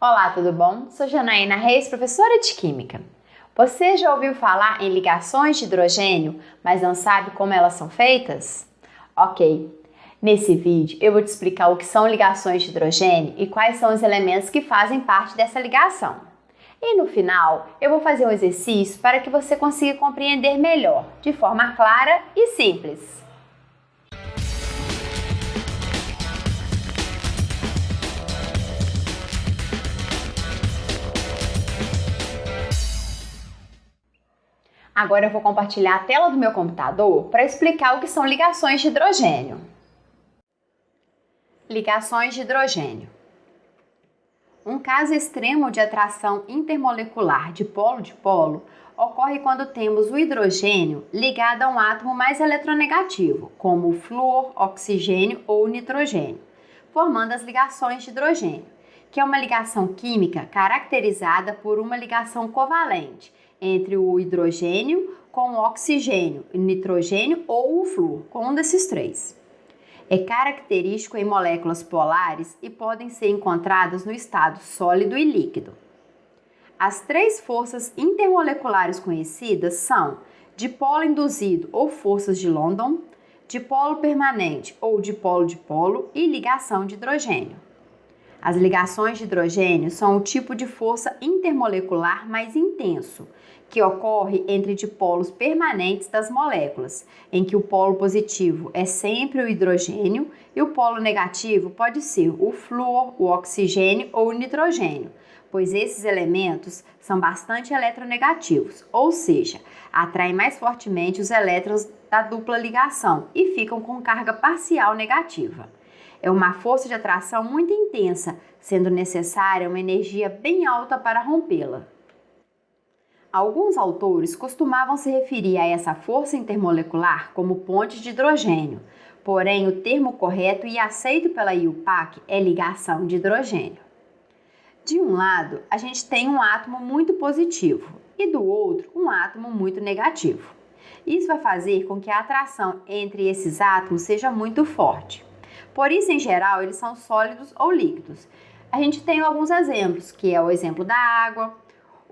Olá, tudo bom? Sou Janaína Reis, professora de Química. Você já ouviu falar em ligações de hidrogênio, mas não sabe como elas são feitas? Ok, nesse vídeo eu vou te explicar o que são ligações de hidrogênio e quais são os elementos que fazem parte dessa ligação. E no final eu vou fazer um exercício para que você consiga compreender melhor, de forma clara e simples. Agora eu vou compartilhar a tela do meu computador para explicar o que são ligações de hidrogênio. Ligações de hidrogênio. Um caso extremo de atração intermolecular de polo-dipolo ocorre quando temos o hidrogênio ligado a um átomo mais eletronegativo, como o flúor, oxigênio ou nitrogênio, formando as ligações de hidrogênio, que é uma ligação química caracterizada por uma ligação covalente entre o hidrogênio com o oxigênio, nitrogênio ou o flúor, com um desses três. É característico em moléculas polares e podem ser encontradas no estado sólido e líquido. As três forças intermoleculares conhecidas são dipolo induzido ou forças de London, dipolo permanente ou dipolo-dipolo e ligação de hidrogênio. As ligações de hidrogênio são o tipo de força intermolecular mais intenso, que ocorre entre dipolos permanentes das moléculas, em que o polo positivo é sempre o hidrogênio e o polo negativo pode ser o flúor, o oxigênio ou o nitrogênio, pois esses elementos são bastante eletronegativos, ou seja, atraem mais fortemente os elétrons da dupla ligação e ficam com carga parcial negativa. É uma força de atração muito intensa, sendo necessária uma energia bem alta para rompê-la. Alguns autores costumavam se referir a essa força intermolecular como ponte de hidrogênio, porém o termo correto e aceito pela IUPAC é ligação de hidrogênio. De um lado, a gente tem um átomo muito positivo e do outro, um átomo muito negativo. Isso vai fazer com que a atração entre esses átomos seja muito forte. Por isso, em geral, eles são sólidos ou líquidos. A gente tem alguns exemplos, que é o exemplo da água,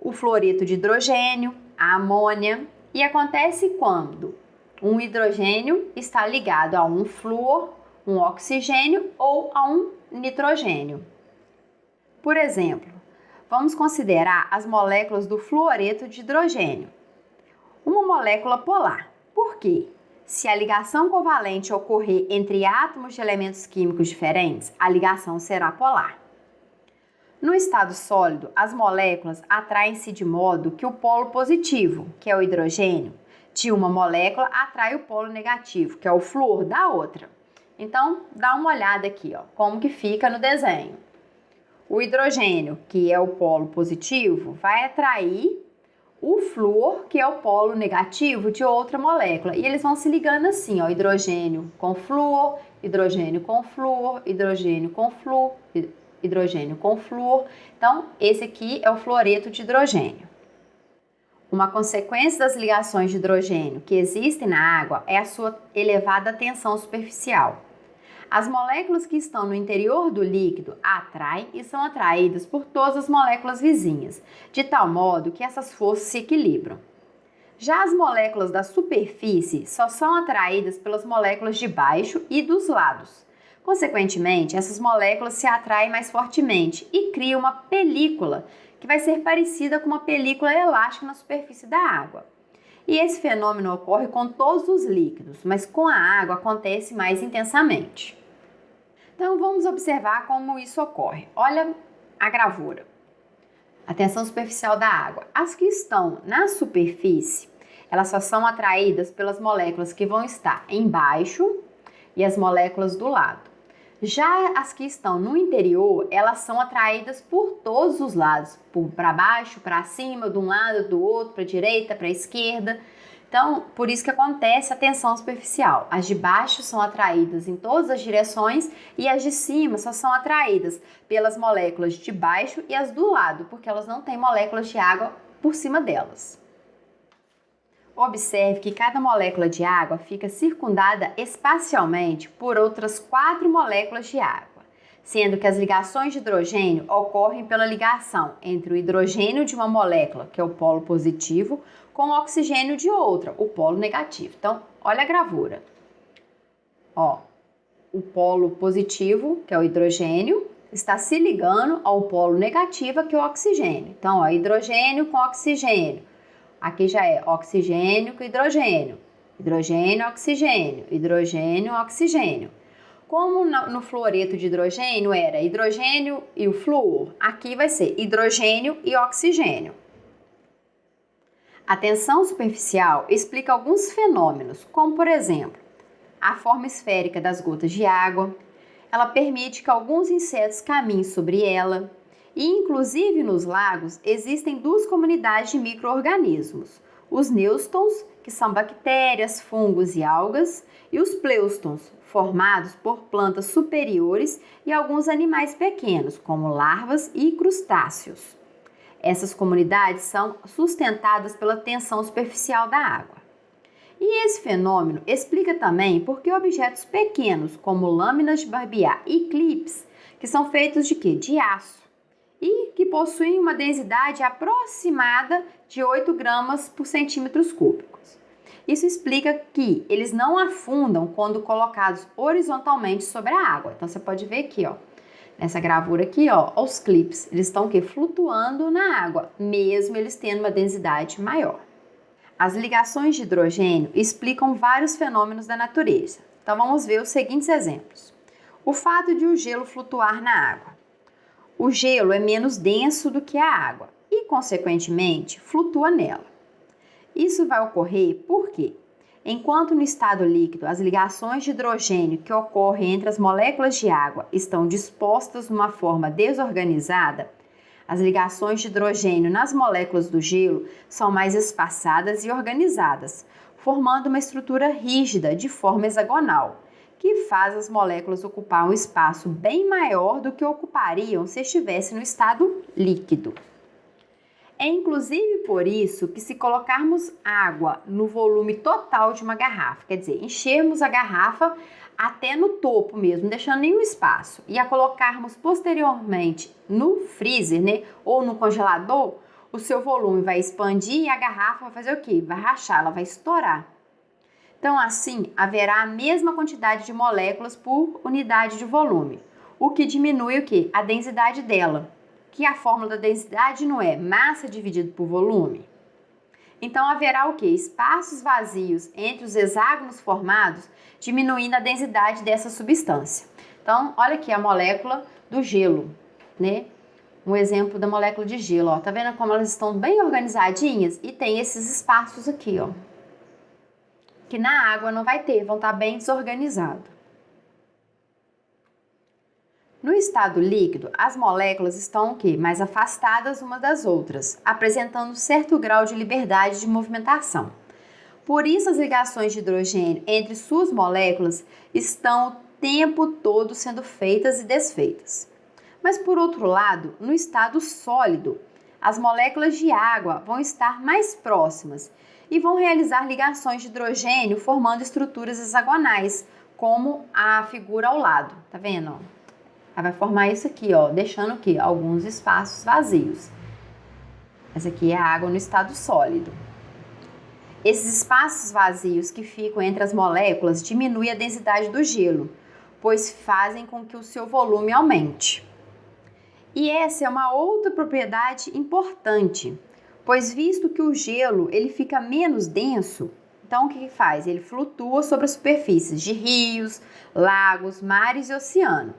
o fluoreto de hidrogênio, a amônia, e acontece quando um hidrogênio está ligado a um flúor, um oxigênio ou a um nitrogênio. Por exemplo, vamos considerar as moléculas do fluoreto de hidrogênio. Uma molécula polar. Por quê? Se a ligação covalente ocorrer entre átomos de elementos químicos diferentes, a ligação será polar. No estado sólido, as moléculas atraem-se de modo que o polo positivo, que é o hidrogênio, de uma molécula atrai o polo negativo, que é o flúor da outra. Então, dá uma olhada aqui, ó, como que fica no desenho. O hidrogênio, que é o polo positivo, vai atrair o flúor, que é o polo negativo de outra molécula. E eles vão se ligando assim, ó, hidrogênio com flúor, hidrogênio com flúor, hidrogênio com flúor, hidrogênio com flúor. Então, esse aqui é o fluoreto de hidrogênio. Uma consequência das ligações de hidrogênio que existem na água é a sua elevada tensão superficial. As moléculas que estão no interior do líquido atraem e são atraídas por todas as moléculas vizinhas, de tal modo que essas forças se equilibram. Já as moléculas da superfície só são atraídas pelas moléculas de baixo e dos lados. Consequentemente, essas moléculas se atraem mais fortemente e criam uma película que vai ser parecida com uma película elástica na superfície da água. E esse fenômeno ocorre com todos os líquidos, mas com a água acontece mais intensamente. Então vamos observar como isso ocorre. Olha a gravura. A tensão superficial da água. As que estão na superfície, elas só são atraídas pelas moléculas que vão estar embaixo e as moléculas do lado. Já as que estão no interior, elas são atraídas por todos os lados, para baixo, para cima, de um lado, do outro, para direita, para esquerda. Então, por isso que acontece a tensão superficial. As de baixo são atraídas em todas as direções e as de cima só são atraídas pelas moléculas de baixo e as do lado, porque elas não têm moléculas de água por cima delas. Observe que cada molécula de água fica circundada espacialmente por outras quatro moléculas de água. sendo que as ligações de hidrogênio ocorrem pela ligação entre o hidrogênio de uma molécula, que é o polo positivo, com o oxigênio de outra, o polo negativo. Então, olha a gravura. Ó, o polo positivo, que é o hidrogênio, está se ligando ao polo negativo, que é o oxigênio. Então, ó, hidrogênio com oxigênio. Aqui já é oxigênio com hidrogênio. Hidrogênio, oxigênio, hidrogênio, oxigênio. Como no fluoreto de hidrogênio era hidrogênio e o flúor, aqui vai ser hidrogênio e oxigênio. A tensão superficial explica alguns fenômenos, como por exemplo, a forma esférica das gotas de água. Ela permite que alguns insetos caminhem sobre ela. E, inclusive nos lagos, existem duas comunidades de micro-organismos: os nêustrons, que são bactérias, fungos e algas, e os plêustons, formados por plantas superiores e alguns animais pequenos, como larvas e crustáceos. Essas comunidades são sustentadas pela tensão superficial da água. E esse fenômeno explica também por que objetos pequenos, como lâminas de barbear e clips, que são feitos de quê? De aço, e que possuem uma densidade aproximada de 8 gramas por centímetros cúbicos. Isso explica que eles não afundam quando colocados horizontalmente sobre a água. Então você pode ver aqui, ó, nessa gravura aqui, ó, os clips, eles estão que flutuando na água, mesmo eles tendo uma densidade maior. As ligações de hidrogênio explicam vários fenômenos da natureza. Então vamos ver os seguintes exemplos. O fato de o gelo flutuar na água. O gelo é menos denso do que a água e, consequentemente, flutua nela. Isso vai ocorrer porque Enquanto no estado líquido as ligações de hidrogênio que ocorrem entre as moléculas de água estão dispostas de uma forma desorganizada, as ligações de hidrogênio nas moléculas do gelo são mais espaçadas e organizadas, formando uma estrutura rígida de forma hexagonal, que faz as moléculas ocupar um espaço bem maior do que ocupariam se estivesse no estado líquido. É inclusive por isso que, se colocarmos água no volume total de uma garrafa, quer dizer, enchermos a garrafa até no topo mesmo, deixando nenhum espaço, e a colocarmos posteriormente no freezer, né, ou no congelador, o seu volume vai expandir e a garrafa vai fazer o quê? Vai rachar, ela vai estourar. Então, assim, haverá a mesma quantidade de moléculas por unidade de volume, o que diminui o quê? A densidade dela que a fórmula da densidade não é massa dividido por volume? Então haverá o que? Espaços vazios entre os hexágonos formados, diminuindo a densidade dessa substância. Então, olha aqui a molécula do gelo, né? Um exemplo da molécula de gelo, ó. Tá vendo como elas estão bem organizadinhas? E tem esses espaços aqui, ó. Que na água não vai ter, vão estar bem desorganizados. No estado líquido, as moléculas estão o quê? mais afastadas umas das outras, apresentando certo grau de liberdade de movimentação. Por isso, as ligações de hidrogênio entre suas moléculas estão o tempo todo sendo feitas e desfeitas. Mas, por outro lado, no estado sólido, as moléculas de água vão estar mais próximas e vão realizar ligações de hidrogênio formando estruturas hexagonais, como a figura ao lado. Tá vendo? Ela vai formar isso aqui, ó, deixando aqui alguns espaços vazios. Essa aqui é a água no estado sólido. Esses espaços vazios que ficam entre as moléculas diminuem a densidade do gelo, pois fazem com que o seu volume aumente. E essa é uma outra propriedade importante, pois visto que o gelo ele fica menos denso, então o que, que faz? Ele flutua sobre as superfícies de rios, lagos, mares e oceano.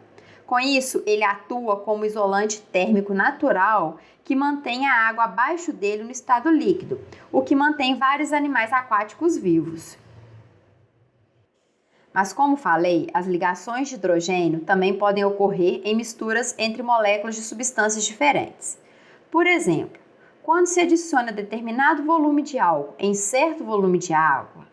Com isso, ele atua como isolante térmico natural que mantém a água abaixo dele no estado líquido, o que mantém vários animais aquáticos vivos. Mas, como falei, as ligações de hidrogênio também podem ocorrer em misturas entre moléculas de substâncias diferentes. Por exemplo, quando se adiciona determinado volume de álcool em certo volume de água,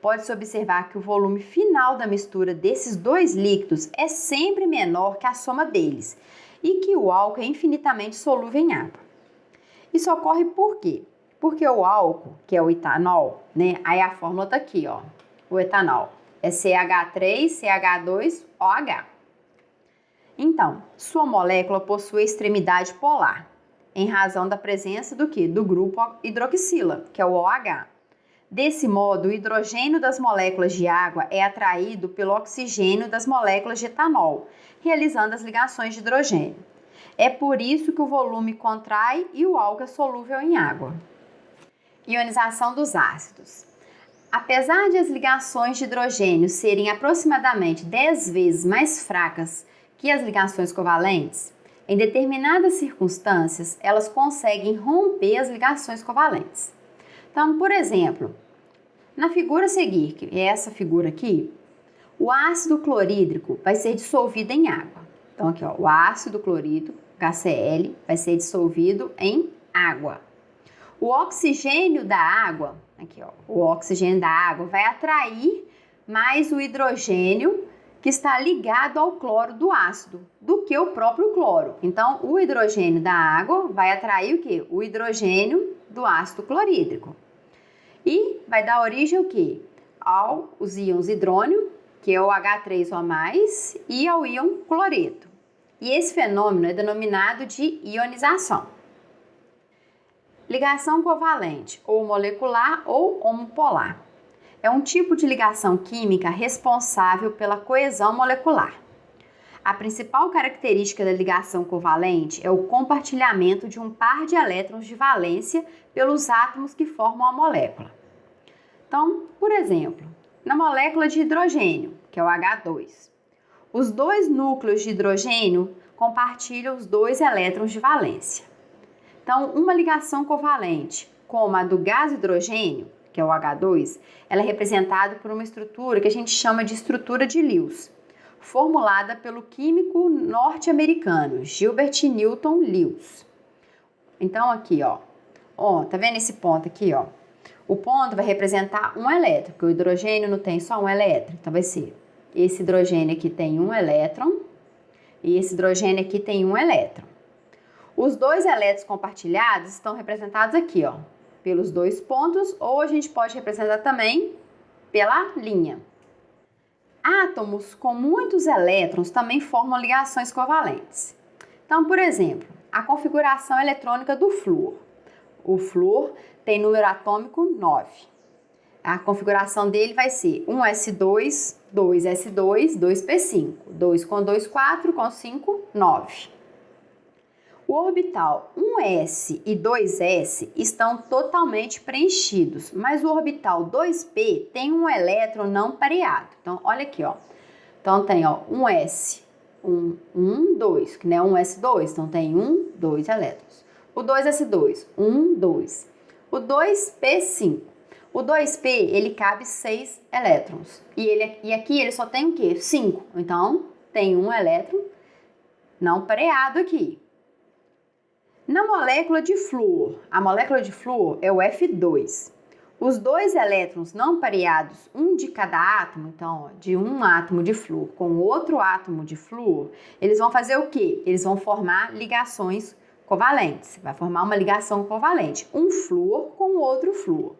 pode-se observar que o volume final da mistura desses dois líquidos é sempre menor que a soma deles e que o álcool é infinitamente solúvel em água. Isso ocorre por quê? Porque o álcool, que é o etanol, né? Aí a fórmula tá aqui, ó. O etanol é CH3, CH2, OH. Então, sua molécula possui extremidade polar, em razão da presença do que? Do grupo hidroxila, que é o OH. Desse modo, o hidrogênio das moléculas de água é atraído pelo oxigênio das moléculas de etanol, realizando as ligações de hidrogênio. É por isso que o volume contrai e o álcool é solúvel em água. Ionização dos ácidos. Apesar de as ligações de hidrogênio serem aproximadamente 10 vezes mais fracas que as ligações covalentes, em determinadas circunstâncias elas conseguem romper as ligações covalentes. Então, por exemplo, na figura a seguir, que é essa figura aqui, o ácido clorídrico vai ser dissolvido em água. Então, aqui, ó, o ácido clorídrico, HCl, vai ser dissolvido em água. O oxigênio da água, aqui, ó, o oxigênio da água vai atrair mais o hidrogênio que está ligado ao cloro do ácido do que o próprio cloro. Então, o hidrogênio da água vai atrair o que? O hidrogênio do ácido clorídrico. E vai dar origem ao que? Aos íons hidrônio, que é o H3O+, e ao íon cloreto. E esse fenômeno é denominado de ionização. Ligação covalente, ou molecular ou homopolar é um tipo de ligação química responsável pela coesão molecular. A principal característica da ligação covalente é o compartilhamento de um par de elétrons de valência pelos átomos que formam a molécula. Então, por exemplo, na molécula de hidrogênio, que é o H2, os dois núcleos de hidrogênio compartilham os dois elétrons de valência. Então, uma ligação covalente, como a do gás hidrogênio, que é o H2, ela é representada por uma estrutura que a gente chama de estrutura de Lewis, formulada pelo químico norte-americano Gilbert Newton Lewis. Então aqui, ó, ó, tá vendo esse ponto aqui, ó? O ponto vai representar um elétron, porque o hidrogênio não tem só um elétron, então vai ser esse hidrogênio aqui tem um elétron e esse hidrogênio aqui tem um elétron. Os dois elétrons compartilhados estão representados aqui, ó, pelos dois pontos ou a gente pode representar também pela linha. Átomos com muitos elétrons também formam ligações covalentes. Então, por exemplo, a configuração eletrônica do flúor. O flúor tem número atômico 9. A configuração dele vai ser 1s2, 2s2, 2p5, 2 com 2, 4, com 5, 9. O orbital 1s e 2s estão totalmente preenchidos, mas o orbital 2p tem um elétron não pareado. Então, olha aqui, ó. Então, tem, ó, 1s, 1, 1, 2, que não é 1s2, então tem 1, 2 elétrons. O 2s2, 1, 2. O 2p5. O 2p, ele cabe 6 elétrons. E, ele, e aqui ele só tem o quê? 5. Então, tem um elétron não pareado aqui. Na molécula de flúor, a molécula de flúor é o F2. Os dois elétrons não pareados, um de cada átomo, então, de um átomo de flúor com outro átomo de flúor, eles vão fazer o quê? Eles vão formar ligações covalentes. Vai formar uma ligação covalente, um flúor com outro flúor.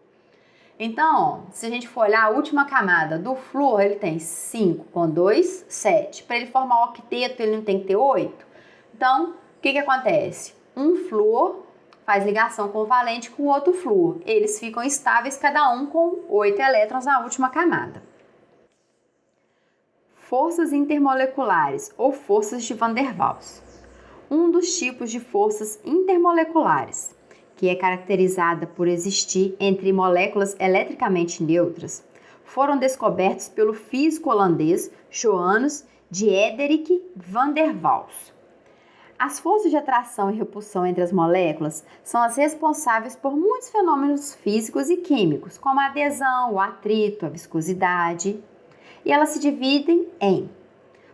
Então, se a gente for olhar a última camada do flúor, ele tem 5 com 2, 7. Para ele formar o octeto, ele não tem que ter 8? Então, o que, que acontece? Um flúor faz ligação covalente com outro flúor. Eles ficam estáveis, cada um com oito elétrons na última camada. Forças intermoleculares ou forças de Van der Waals. Um dos tipos de forças intermoleculares, que é caracterizada por existir entre moléculas eletricamente neutras, foram descobertos pelo físico holandês Johannes Diederik van der Waals. As forças de atração e repulsão entre as moléculas são as responsáveis por muitos fenômenos físicos e químicos, como a adesão, o atrito, a viscosidade. E elas se dividem em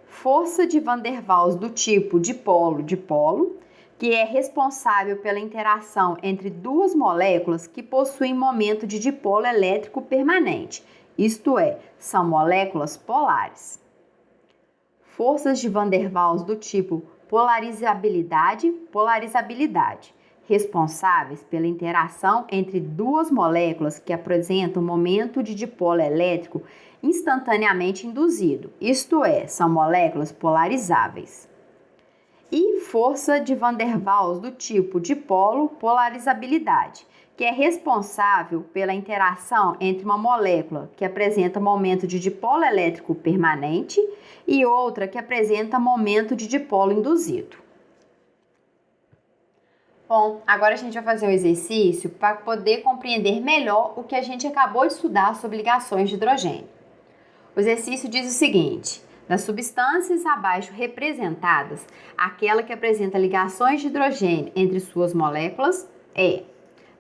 força de Van der Waals do tipo dipolo-dipolo, que é responsável pela interação entre duas moléculas que possuem momento de dipolo elétrico permanente, isto é, são moléculas polares. Forças de Van der Waals do tipo polarizabilidade, polarizabilidade, responsáveis pela interação entre duas moléculas que apresentam momento de dipolo elétrico instantaneamente induzido, isto é, são moléculas polarizáveis. e força de Van der Waals do tipo dipolo polarizabilidade, que é responsável pela interação entre uma molécula que apresenta momento de dipolo elétrico permanente e outra que apresenta momento de dipolo induzido. Bom, agora a gente vai fazer um exercício para poder compreender melhor o que a gente acabou de estudar sobre ligações de hidrogênio. O exercício diz o seguinte: das substâncias abaixo representadas, aquela que apresenta ligações de hidrogênio entre suas moléculas é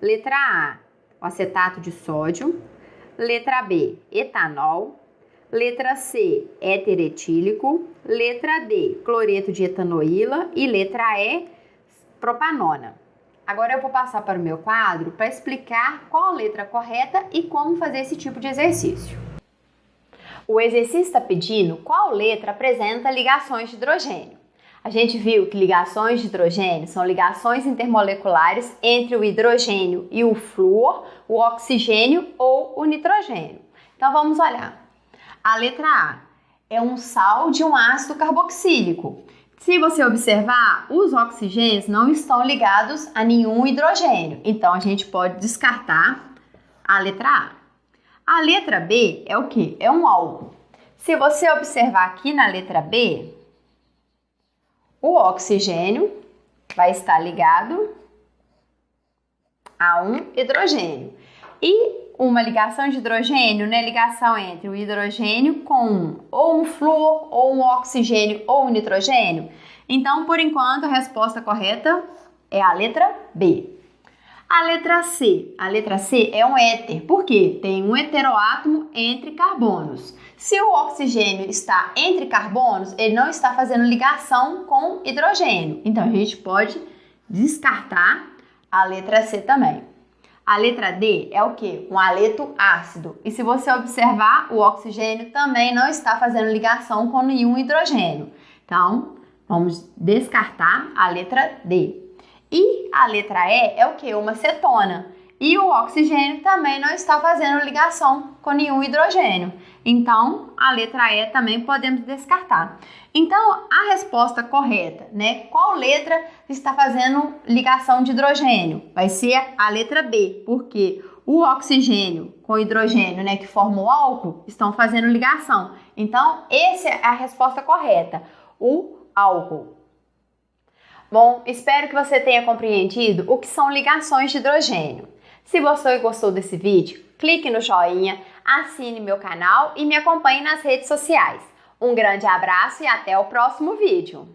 letra A, o acetato de sódio, letra B, etanol, letra C, éter etílico, letra D, cloreto de etanoíla e letra E, propanona. Agora eu vou passar para o meu quadro para explicar qual a letra correta e como fazer esse tipo de exercício. O exercício está pedindo qual letra apresenta ligações de hidrogênio. A gente viu que ligações de hidrogênio são ligações intermoleculares entre o hidrogênio e o flúor, o oxigênio ou o nitrogênio. Então vamos olhar. A letra A é um sal de um ácido carboxílico. Se você observar, os oxigênios não estão ligados a nenhum hidrogênio. Então a gente pode descartar a letra A. A letra B é o que? É um álcool. Se você observar aqui na letra B, o oxigênio vai estar ligado a um hidrogênio. E uma ligação de hidrogênio, né? Ligação entre o hidrogênio com ou um flúor, ou um oxigênio, ou um nitrogênio. Então, por enquanto, a resposta correta é a letra B. A letra C. A letra C é um éter, porque tem um heteroátomo entre carbonos. Se o oxigênio está entre carbonos, ele não está fazendo ligação com hidrogênio. Então a gente pode descartar a letra C também. A letra D é o que? Um aleto ácido. E se você observar, o oxigênio também não está fazendo ligação com nenhum hidrogênio. Então, vamos descartar a letra D. E a letra E é o que? Uma cetona. E o oxigênio também não está fazendo ligação com nenhum hidrogênio. Então, a letra E também podemos descartar. Então, a resposta correta, né? Qual letra está fazendo ligação de hidrogênio? Vai ser a letra B, porque o oxigênio com hidrogênio, né, que forma o álcool, estão fazendo ligação. Então, essa é a resposta correta. O álcool. Bom, espero que você tenha compreendido o que são ligações de hidrogênio. Se você gostou desse vídeo, clique no joinha, assine meu canal e me acompanhe nas redes sociais. Um grande abraço e até o próximo vídeo!